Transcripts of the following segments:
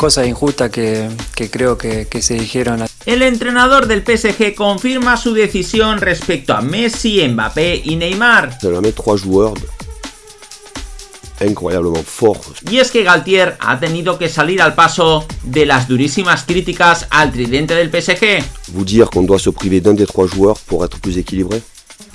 cosas injustas que, que creo que, que, se dijeron. El entrenador del PSG confirma su decisión respecto a Messi, Mbappé y Neymar. incroyablemente forts. Y es que Galtier ha tenido que salir al paso de las durísimas críticas al tridente del PSG.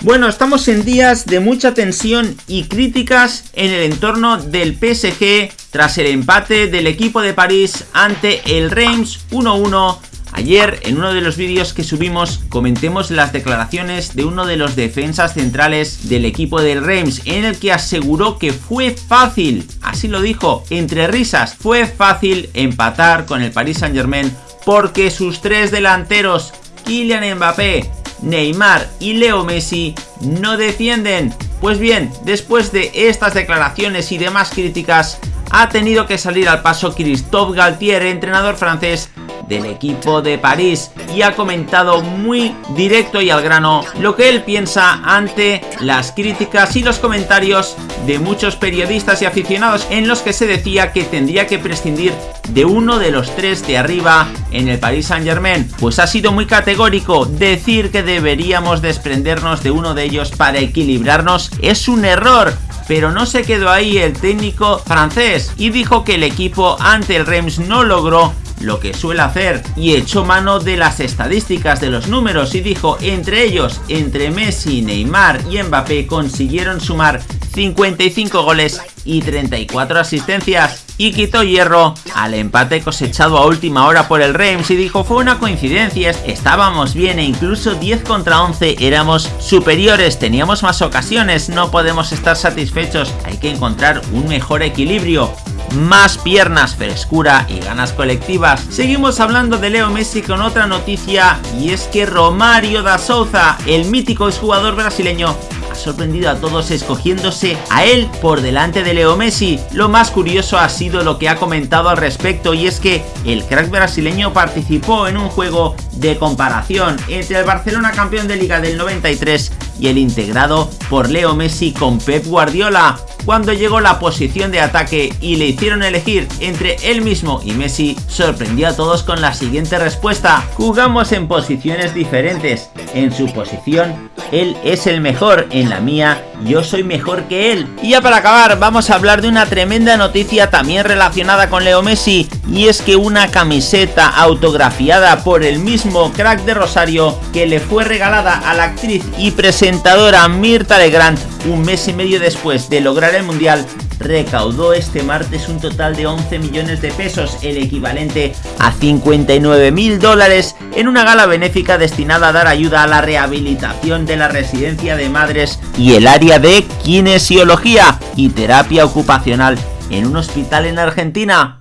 Bueno, estamos en días de mucha tensión y críticas en el entorno del PSG tras el empate del equipo de París ante el Reims 1-1 Ayer, en uno de los vídeos que subimos, comentemos las declaraciones de uno de los defensas centrales del equipo del Reims, en el que aseguró que fue fácil, así lo dijo, entre risas, fue fácil empatar con el Paris Saint Germain porque sus tres delanteros, Kylian Mbappé, Neymar y Leo Messi no defienden. Pues bien, después de estas declaraciones y demás críticas, ha tenido que salir al paso Christophe Galtier, entrenador francés, del equipo de París y ha comentado muy directo y al grano lo que él piensa ante las críticas y los comentarios de muchos periodistas y aficionados en los que se decía que tendría que prescindir de uno de los tres de arriba en el Paris Saint Germain pues ha sido muy categórico decir que deberíamos desprendernos de uno de ellos para equilibrarnos. Es un error pero no se quedó ahí el técnico francés y dijo que el equipo ante el Reims no logró lo que suele hacer y echó mano de las estadísticas de los números y dijo entre ellos, entre Messi, Neymar y Mbappé consiguieron sumar 55 goles y 34 asistencias y quitó hierro al empate cosechado a última hora por el Reims y dijo fue una coincidencia, estábamos bien e incluso 10 contra 11 éramos superiores, teníamos más ocasiones, no podemos estar satisfechos, hay que encontrar un mejor equilibrio más piernas, frescura y ganas colectivas. Seguimos hablando de Leo Messi con otra noticia y es que Romario da Souza, el mítico exjugador brasileño, sorprendido a todos escogiéndose a él por delante de Leo Messi. Lo más curioso ha sido lo que ha comentado al respecto y es que el crack brasileño participó en un juego de comparación entre el Barcelona campeón de liga del 93 y el integrado por Leo Messi con Pep Guardiola cuando llegó la posición de ataque y le hicieron elegir entre él mismo y Messi, sorprendió a todos con la siguiente respuesta. Jugamos en posiciones diferentes. En su posición, él es el mejor. En la mía, yo soy mejor que él. Y ya para acabar, vamos a hablar de una tremenda noticia también relacionada con Leo Messi. Y es que una camiseta autografiada por el mismo crack de Rosario que le fue regalada a la actriz y presentadora Mirta Legrand un mes y medio después de lograr el Mundial, recaudó este martes un total de 11 millones de pesos, el equivalente a 59 mil dólares, en una gala benéfica destinada a dar ayuda a la rehabilitación de la residencia de madres y el de kinesiología y terapia ocupacional en un hospital en Argentina.